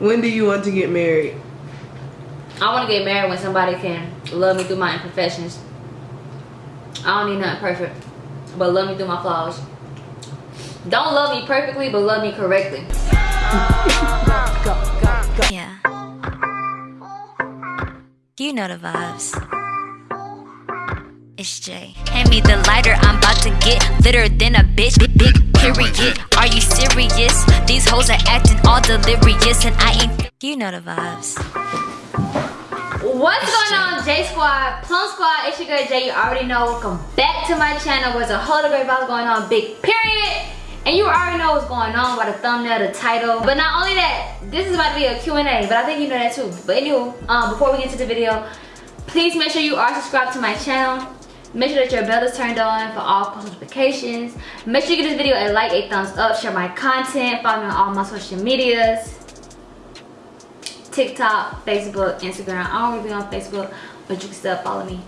When do you want to get married? I want to get married when somebody can love me through my imperfections. I don't need nothing perfect, but love me through my flaws. Don't love me perfectly, but love me correctly. Yeah. You know the vibes. It's Jay. Hand me the lighter, I'm about to get litter than a bitch. Big, big period. Are you serious? These hoes are acting all delirious, and I ain't. You know the vibes. What's going on, J Squad? Plum Squad, it's your girl Jay. You already know. Welcome back to my channel. There's a whole great vibes going on. Big period. And you already know what's going on by the thumbnail, the title. But not only that, this is about to be a Q&A, but I think you know that too. But anyway, um, before we get to the video, please make sure you are subscribed to my channel. Make sure that your bell is turned on for all post notifications. Make sure you give this video a like, a thumbs up, share my content, follow me on all my social medias. TikTok, Facebook, Instagram. I don't really be on Facebook, but you can still follow me.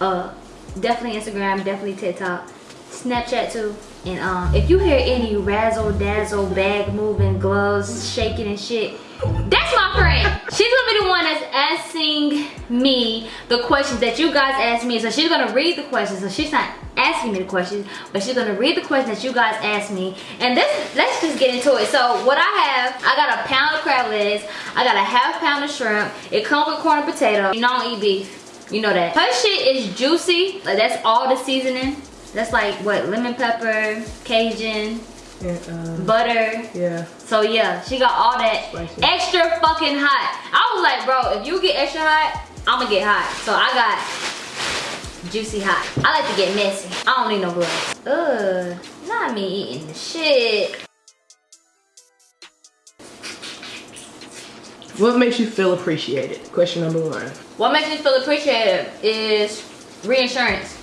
Uh, definitely Instagram, definitely TikTok, Snapchat too. And um, if you hear any razzle dazzle, bag moving, gloves shaking and shit, that's my friend. She's gonna be the one that's asking me the questions that you guys asked me. So she's gonna read the questions. So she's not asking me the questions, but she's gonna read the questions that you guys asked me. And let's let's just get into it. So what I have, I got a pound of crab legs, I got a half pound of shrimp. It comes with corn and potato. You know I don't eat beef. You know that. Her shit is juicy. Like that's all the seasoning. That's like what lemon pepper, Cajun, And, um, butter. yeah. So yeah, she got all that Spicy. extra fucking hot. I was like, bro, if you get extra hot, I'ma get hot. So I got juicy hot. I like to get messy. I don't need no gloves. Ugh, not me eating the shit. What makes you feel appreciated? Question number one. What makes me feel appreciated is reinsurance.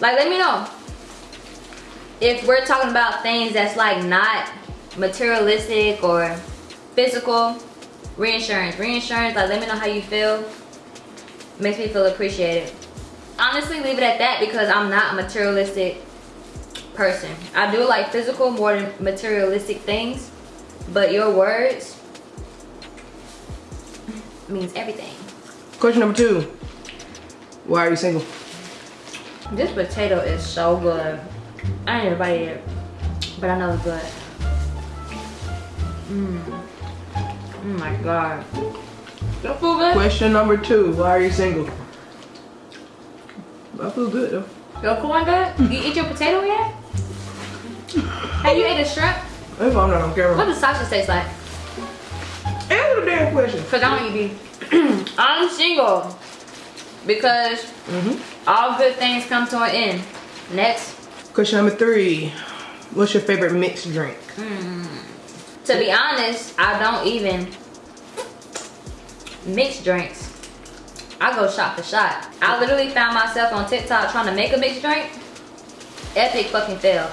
Like, let me know. If we're talking about things that's like not materialistic or physical, reinsurance. Reinsurance, like let me know how you feel. Makes me feel appreciated. Honestly, leave it at that because I'm not a materialistic person. I do like physical more than materialistic things, but your words means everything. Question number two. Why are you single? This potato is so good. I ain't bite it, but I know it's good. Mmm. Oh my god. That feel good? Question number two. Why are you single? I feel good though. Your corn good? You eat your potato yet? Have you ate a shrimp? If I'm not on What does sausage taste like? Answer the damn question. Cause I don't eat beef. I'm single because Mm-hmm. all good things come to an end. Next. Question number three. What's your favorite mixed drink? Mm. To be honest, I don't even mix drinks. I go shot for shot. I literally found myself on TikTok trying to make a mixed drink. Epic fucking fail.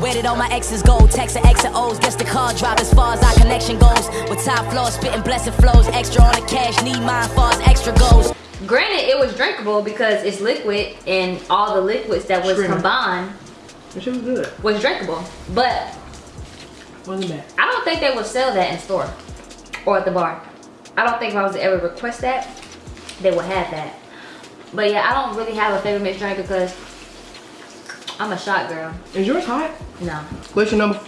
Where did all my exes go? Text X and O's, guess the car drive as far as our connection goes. With top floor, spitting blessed flows, extra on the cash, need mine far as extra goes. Granted, it was drinkable because it's liquid and all the liquids that was Shrimp. combined Shit was good. was drinkable. But Wasn't bad. I don't think they would sell that in store or at the bar. I don't think if I was to ever request that, they would have that. But yeah, I don't really have a favorite mixed drink because I'm a shot girl. Is yours hot? No, Question number.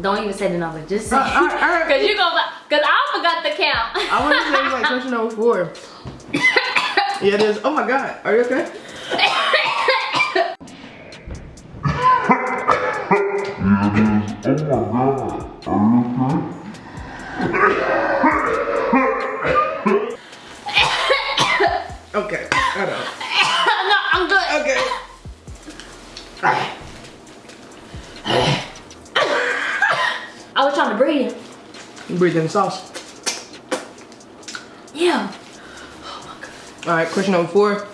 don't even say the number. Just say Uh, right, all right. Cause you gonna, cause I forgot the count. I want to say like question number four. yeah, it is. Oh my god. Are you okay? Okay. I know. no, I'm good. Okay. I was trying to breathe. You breathe in the sauce. Yeah. All right. Question number four.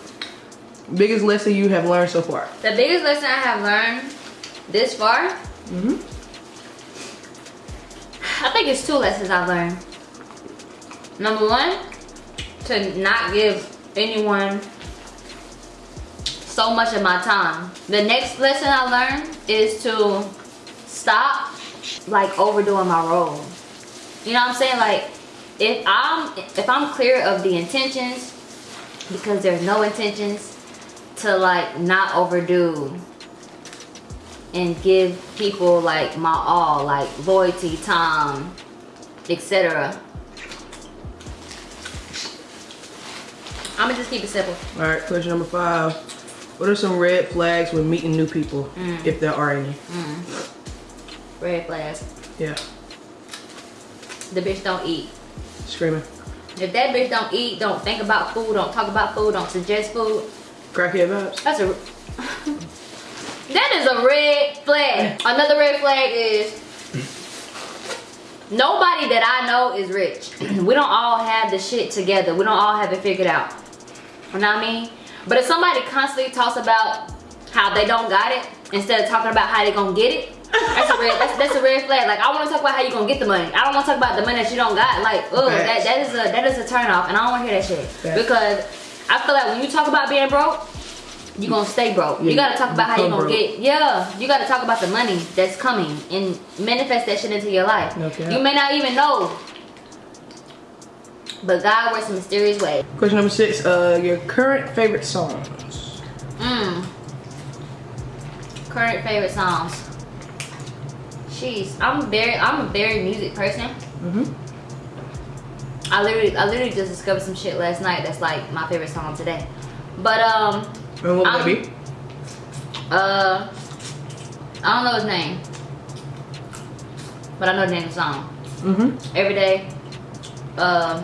Biggest lesson you have learned so far? The biggest lesson I have learned this far, Mm-hmm. I think it's two lessons I've learned. Number one, to not give anyone so much of my time. The next lesson I learned is to stop like overdoing my role. You know what I'm saying? Like, if I'm if I'm clear of the intentions, because there's no intentions to like not overdo and give people like my all, like loyalty, time, etc. I'ma just keep it simple. All right, question number five. What are some red flags when meeting new people, Mm. if there are any? Red flags. Yeah, The bitch don't eat. screaming. If that bitch don't eat, don't think about food, don't talk about food, don't suggest food, Crackhead vibes. that's a that is a red flag. Another red flag is nobody that I know is rich. we don't all have the shit together. We don't all have it figured out. You know what I mean? But if somebody constantly talks about how they don't got it instead of talking about how they gonna get it, that's a red that's, that's a red flag. Like I wanna talk about how you gonna get the money. I don't wanna talk about the money that you don't got. Like, oh that, that is a that is a turn off and I don't wanna hear that shit. Because I feel like when you talk about being broke, you gonna stay broke. Yeah, you gotta talk about how you gonna broke. get yeah, you gotta talk about the money that's coming and manifest that shit into your life. Cap. You may not even know. But God works in mysterious ways. Question number six. Uh, your current favorite songs. Mm. Current favorite songs. Jeez, I'm very I'm a very music person. Mhm. I literally I literally just discovered some shit last night that's like my favorite song today. But um And what would that be? uh I don't know his name. But I know the name of the song. Mm-hmm. Every day. Um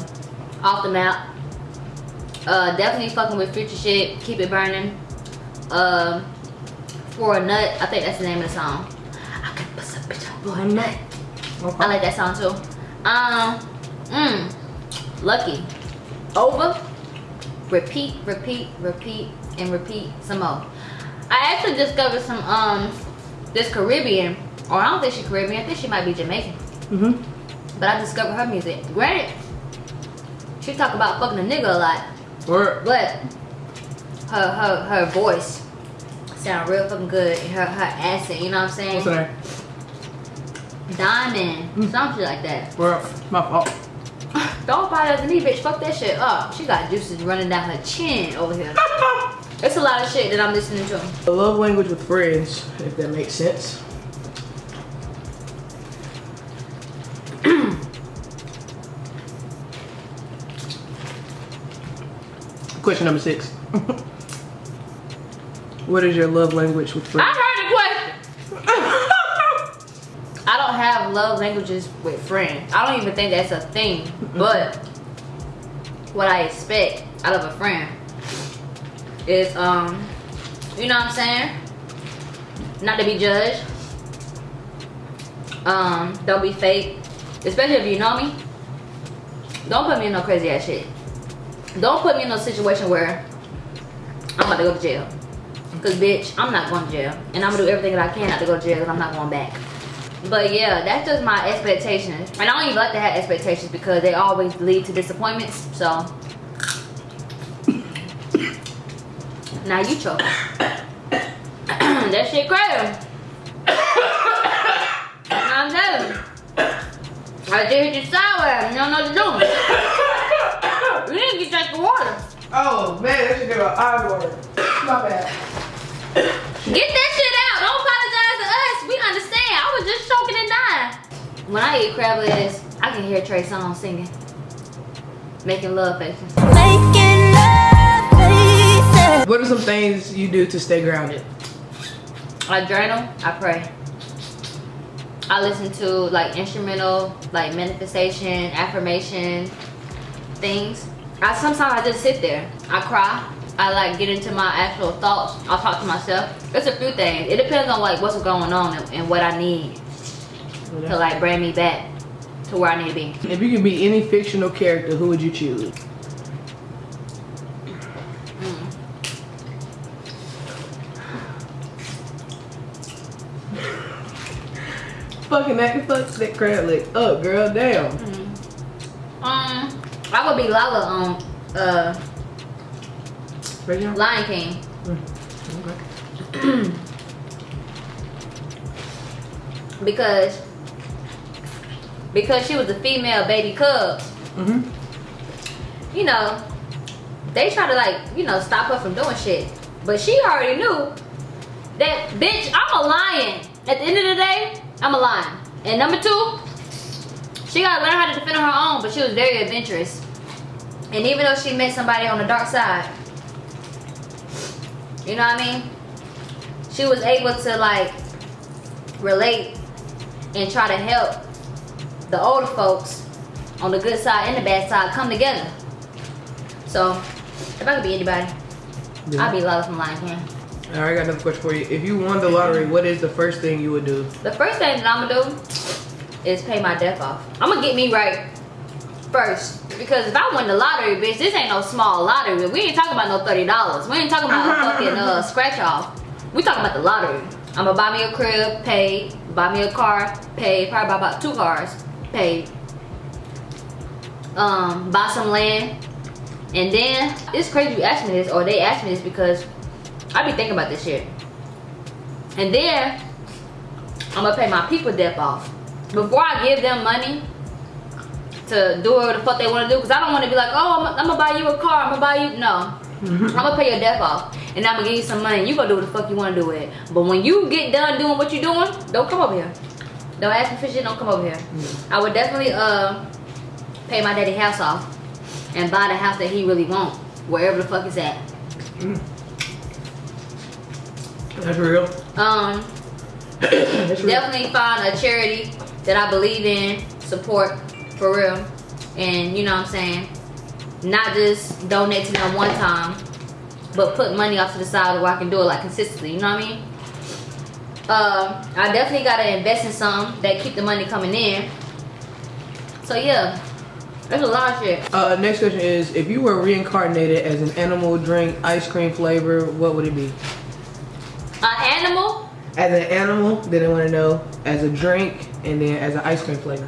off the map. Uh definitely fucking with future shit. Keep it burning. Um for a nut, I think that's the name of the song. I can put some bitch on for a nut. I like that song too. Um, mm, Lucky. Over. Repeat, repeat, repeat, and repeat some more. I actually discovered some um this Caribbean, or I don't think she's Caribbean. I think she might be Jamaican. Mm-hmm. But I discovered her music. Granted, she talk about fucking a nigga a lot, Or but her her her voice sound real fucking good. and Her her accent, you know what I'm saying? what's her name? Diamond, some shit like that. Or my fault. Don't buy that to me, bitch. Fuck that shit up. She got juices running down her chin over here. It's a lot of shit that I'm listening to. A love language with friends, if that makes sense. Question number six. what is your love language with friends? I heard the question. I don't have love languages with friends. I don't even think that's a thing. But what I expect out of a friend is, um, you know what I'm saying? Not to be judged. Um, don't be fake. Especially if you know me. Don't put me in no crazy ass shit. Don't put me in no situation where I'm about to go to jail. Cause bitch, I'm not going to jail. And I'm gonna do everything that I can not to go to jail because I'm not going back. But yeah, that's just my expectations. And I don't even like to have expectations because they always lead to disappointments. So now you choke. that shit crazy. I'm telling you. I did hit you sideways. You don't know what to do. You need to get drink the water. Oh man, that should get an eye water. My bad. Get that shit out. Don't apologize to us. We understand. I was just choking and dying. When I eat crab legs, I can hear Trey Songz singing. Making love faces. What are some things you do to stay grounded? I journal, I pray. I listen to like instrumental, like manifestation, affirmation things. I sometimes I just sit there. I cry. I like get into my actual thoughts. I'll talk to myself. It's a few things. It depends on like what's going on and, and what I need to like bring me back to where I need to be. If you could be any fictional character, who would you choose? Fucking that fuck that crab leg up, girl. Damn. Um, I would be Lala on uh? Lion King. Okay. because because she was a female baby cub, Mm-hmm. you know, they try to like, you know, stop her from doing shit. But she already knew that bitch, I'm a lion. At the end of the day, I'm a lion. And number two, she gotta learn how to defend on her own, but she was very adventurous. And even though she met somebody on the dark side, you know what I mean? She was able to like relate and try to help the older folks on the good side and the bad side come together. So, if I could be anybody, I'd be Lala from Lion King. All right, I got another question for you. If you won the lottery, what is the first thing you would do? The first thing that I'm gonna do is pay my debt off. I'm gonna get me right first. Because if I win the lottery, bitch, this ain't no small lottery. We ain't talking about no $30. We ain't talking about a fucking uh, scratch off. We talking about the lottery. I'm gonna buy me a crib, pay. Buy me a car, pay. Probably buy about two cars, pay. Um, buy some land. And then, it's crazy you asked me this, or they asked me this because I be thinking about this shit. And then, I'm gonna pay my people debt off. Before I give them money to do whatever the fuck they wanna do, because I don't wanna be like, oh, I'm, I'm gonna buy you a car, I'm gonna buy you, no. Mm-hmm. I'm gonna pay your debt off. And I'm gonna give you some money, and you gonna do what the fuck you wanna do with it. But when you get done doing what you're doing, don't come over here. Don't ask me for shit, don't come over here. Mm. I would definitely uh pay my daddy house off and buy the house that he really want, wherever the fuck is at. Mm. That's real. Um, That's real. definitely find a charity that I believe in, support for real. And you know what I'm saying? Not just donate to them one time, but put money off to the side where I can do it like consistently, you know what I mean? Uh, I definitely gotta invest in some that keep the money coming in. So yeah, there's a lot of shit. Uh, next question is, if you were reincarnated as an animal, drink, ice cream flavor, what would it be? An animal, As an animal, then I want to know as a drink, and then as an ice cream flavor.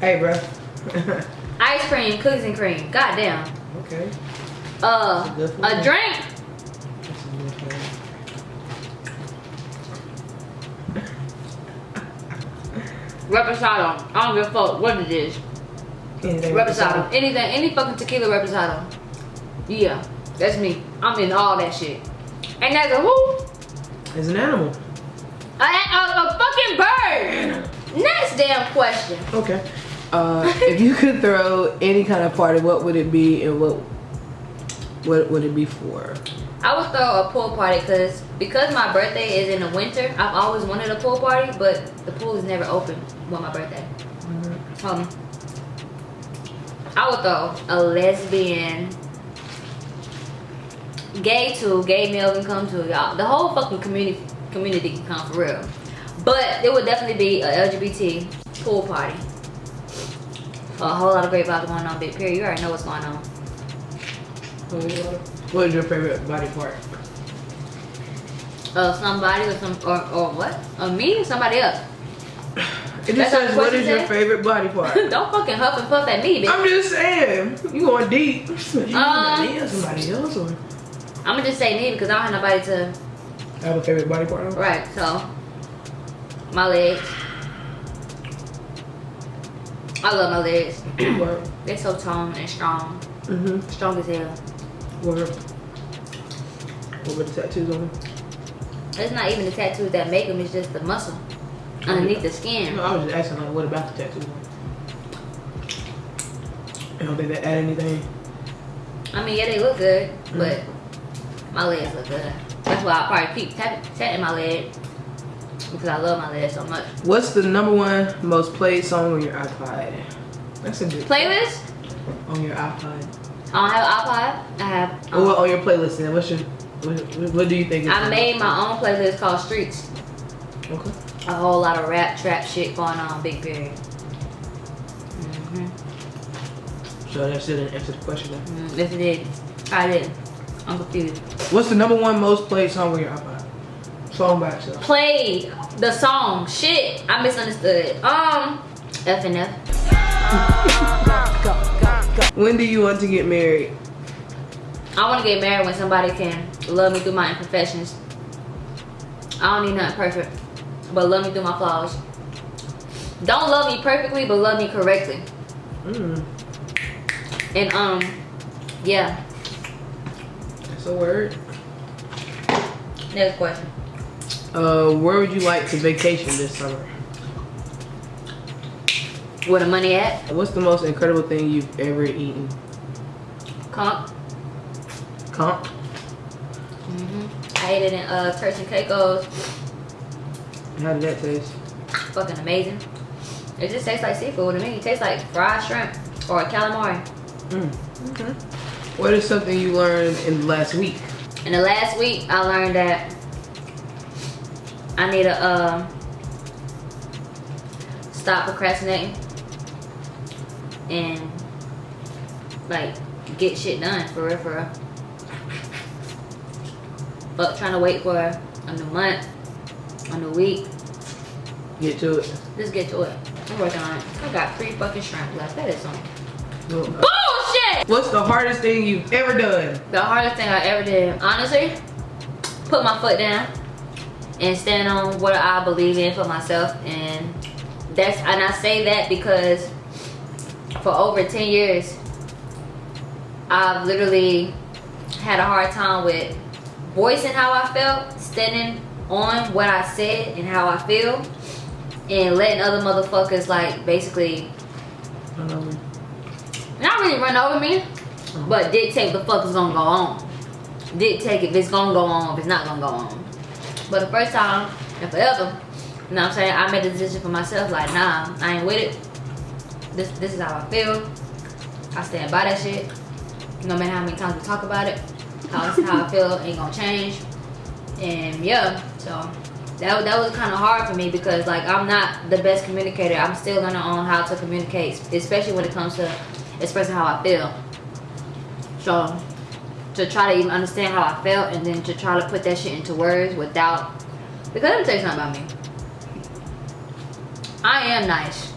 Hey, bro. ice cream, cookies and cream. Goddamn. okay. Uh, a a drink, That's a good flavor. reposado. I don't give a fuck what it is. Anything Reposado. Anything, any fucking tequila reposado. Yeah, that's me. I'm in all that shit. And that's a who? As an animal. A, a, a fucking bird. Next damn question. Okay. Uh, if you could throw any kind of party, what would it be, and what what would it be for? I would throw a pool party because because my birthday is in the winter. I've always wanted a pool party, but the pool is never open on my birthday. Um, I would throw a lesbian, gay too, gay male can come to y'all. The whole fucking community community can come for real. But there would definitely be a LGBT pool party. A whole lot of great vibes going on, big period. You already know what's going on. What is your favorite body part? Uh, somebody or some or, or what? Uh, me or somebody else? It just says, what what your said? favorite body part? Don't fucking huff and puff at me, bitch. I'm just saying. You going deep. You Um, somebody else or I'm gonna just say me because I don't have nobody to. I have a favorite body part? Right, so my legs. I love my legs. They're so toned and strong, Mm-hmm. strong as hell. Word. What about the tattoos on them? It's not even the tattoos that make them; it's just the muscle underneath the skin. No, I was just asking, like, what about the tattoos them? Don't think they add anything? I mean, yeah, they look good, but my legs look good. That's why I probably keep tapping, tatting my leg because I love my legs so much. What's the number one most played song on your iPod? That's a good Playlist? on your iPod. I don't have an iPod. I have. Um, what on your playlist then? What's your what, what- do you think? I made my own playlist called Streets. Okay. A whole lot of rap, trap shit going on, big period. hmm So that still didn't answer the question. Then. Mm, yes, it did. I did. I'm confused. What's the number one most played song on your iPod? Song by itself. Play the song. Shit, I misunderstood. Um, F and F. When do you want to get married? I want to get married when somebody can love me through my imperfections. I don't need nothing perfect, but love me through my flaws. Don't love me perfectly, but love me correctly. Mm, And um, yeah. That's a word. Next question. Uh, where would you like to vacation this summer? Where the money at? What's the most incredible thing you've ever eaten? Conch. Conch? I ate it in uh Turks and Caicos. How did that taste? Fucking amazing. It just tastes like seafood to me. It tastes like fried shrimp or calamari. Mm. Okay. What is something you learned in the last week? In the last week, I learned that I need to uh, stop procrastinating and like get shit done for real, for real. But trying to wait for a new month, a new week, Get to it. Let's get to it. I'm working on it. I got three fucking shrimp left. That is Well, bullshit. What's the hardest thing you've ever done? The hardest thing I ever did, honestly, put my foot down and stand on what I believe in for myself. And that's and I say that because for over 10 years, I've literally had a hard time with voicing how I felt, standing on what I said and how I feel, and letting other motherfuckers like basically Um, not really run over me, but dictate what the fuck is gonna go on. Dictate if it's gonna go on, if it's not gonna go on. But the first time and forever, you know what I'm saying, I made a decision for myself, like, nah, I ain't with it. This this is how I feel. I stand by that shit. No matter how many times we talk about it, how, how I feel ain't gonna change. And yeah, so that, that was kind of hard for me because like I'm not the best communicator. I'm still learning on how to communicate, especially when it comes to expressing how I feel. So to try to even understand how I felt and then to try to put that shit into words without because let me tell you something about me. I am nice.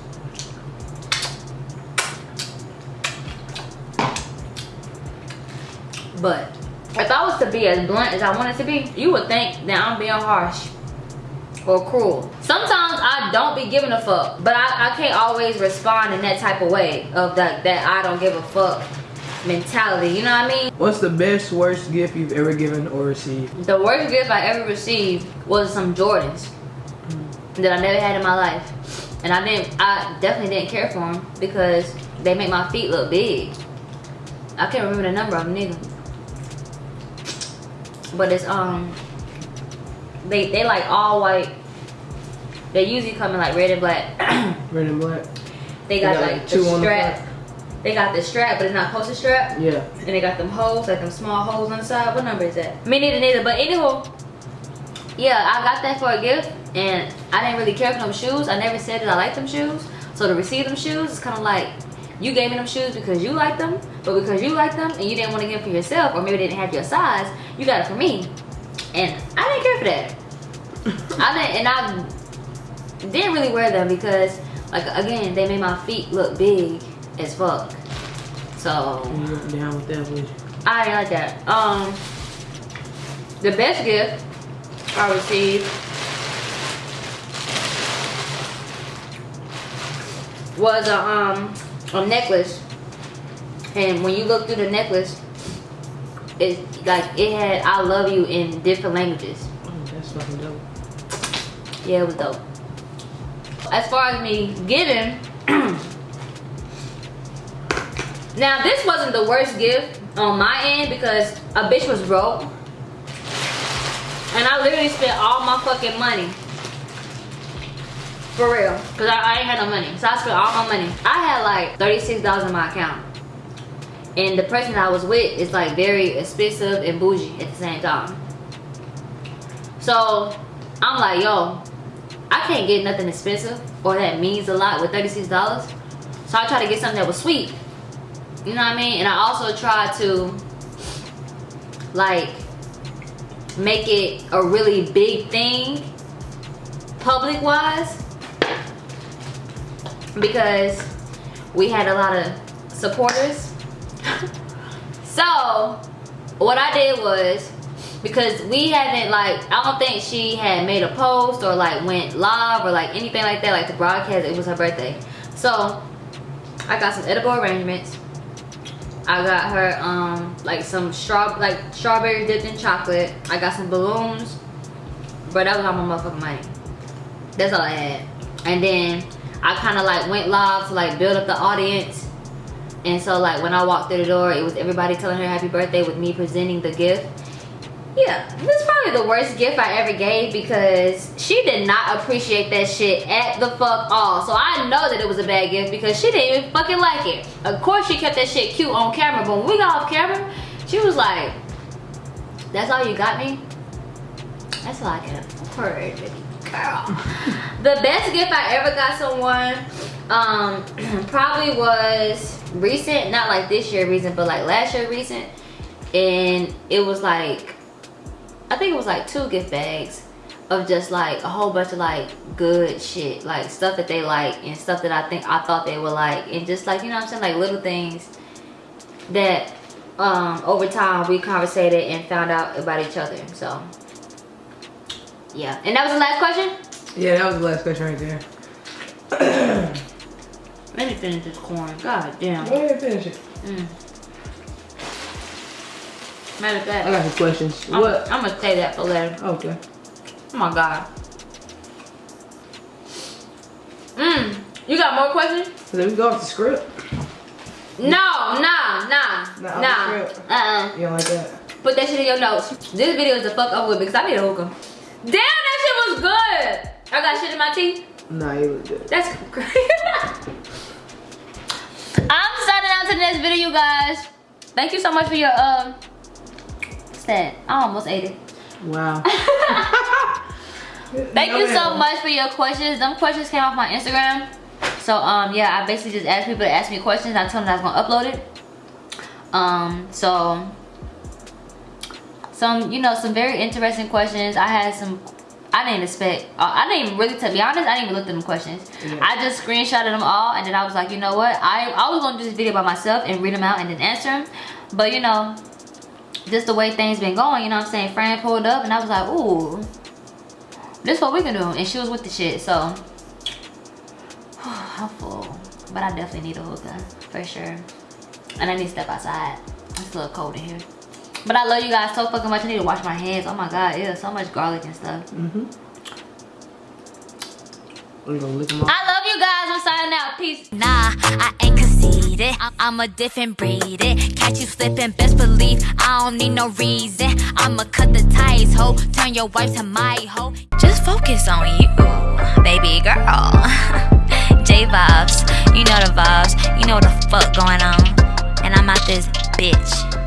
But if I was to be as blunt as I wanted to be, you would think that I'm being harsh or cruel. Sometimes I don't be giving a fuck, but I, I can't always respond in that type of way of that that I don't give a fuck mentality. You know what I mean? what's the best, worst gift you've ever given or received? The worst gift I ever received was some Jordans that I never had in my life, and I didn't. I definitely didn't care for them because they make my feet look big. I can't remember the number of them neither. But it's um, they they like all white. They usually come in like red and black. Red and black? they got They got, like like, the two on the strap. They got the strap, but it's not posted strap. Yeah. And they got them holes, like them small holes on the side. What number is that? Me neither, neither. But anywho, yeah, I got that for a gift, and I didn't really care for them shoes. I never said that I liked them shoes. So to receive them shoes, it's kind of like you gave me them shoes because you like them, but because you like them and you didn't want to get them for yourself, or maybe they didn't have your size, you got it for me, and I didn't care for that. I didn't, and I didn't really wear them because, like, again, they made my feet look big as fuck. So You down with that, would you? I like that. Um, the best gift I received was a um a necklace, and when you look through the necklace, it like it had "I love you" in different languages. Oh, that's fucking dope. Yeah, it was dope. As far as me giving, now this wasn't the worst gift on my end because a bitch was broke. And I literally spent all my fucking money. For real. Because I, I ain't had no money. So I spent all my money. I had like $36 in my account. And the person I was with is like very expensive and bougie at the same time. So I'm like, yo, I can't get nothing expensive or that means a lot with $36. So I tried to get something that was sweet. You know what I mean? And I also tried to like make it a really big thing public wise because we had a lot of supporters. so what I did was because we haven't like I don't think she had made a post or like went live or like anything like that like the broadcast it was her birthday. So I got some edible arrangements. I got her um like some straw like strawberry dipped in chocolate. I got some balloons. But that was all my motherfucking money. That's all I had. And then I kind of like went live to like build up the audience. And so like when I walked through the door it was everybody telling her happy birthday with me presenting the gift yeah, this is probably the worst gift I ever gave because she did not appreciate that shit at the fuck all. So I know that it was a bad gift because she didn't even fucking like it. Of course she kept that shit cute on camera, but when we got off camera, she was like, that's all you got me? That's all I can afford, girl. the best gift I ever got someone um, probably was recent, not like this year recent, but like last year recent. And it was like I think it was like two gift bags of just like a whole bunch of like good shit like stuff that they like and stuff that I think I thought they would like and just like you know what I'm saying like little things that um over time we conversated and found out about each other so yeah. And that was the last question? Yeah that was the last question right there. Let me finish this corn. God damn. Go ahead finish it. Mm. Matter of fact, I got some questions. I'm, what? I'm gonna say that for later. Okay. Oh my god. Mmm. You got more questions? Let me go off the script. No, nah, nah, Nah, nah. Uh-uh. You don't like that? Put that shit in your notes. This video is the fuck up with because I need a hookah. Damn, that shit was good. I got shit in my teeth. Nah, you look good. That's great. I'm signing out to the next video, you guys. Thank you so much for your um. Uh, I almost ate it. Wow. Thank you so much for your questions. Them questions came off my Instagram. So um yeah, I basically just asked people to ask me questions. I told them I was gonna upload it. Um so some you know some very interesting questions. I had some I didn't expect uh, I didn't even really to be honest I didn't even look at them questions yeah. I just screenshotted them all and then I was like you know what I, I was gonna do this video by myself and read them out and then answer them but you know just the way things been going, you know what I'm saying? Fran pulled up and I was like, ooh, this what we can do. And she was with the shit, so. I'm full. But I definitely need a hookah, for sure. And I need to step outside. It's a little cold in here. But I love you guys so fucking much. I need to wash my hands. Oh my god, yeah, so much garlic and stuff. Mm-hmm. I love you guys. I'm signing out. Peace. Nah, I ain't conceited. I'm a different breed. It catch you slipping, best believe I don't need no reason. I'ma cut the ties, ho. Turn your wife to my ho. Just focus on you, baby girl. J vibes, you know the vibes. You know the fuck going on. And I'm out this bitch.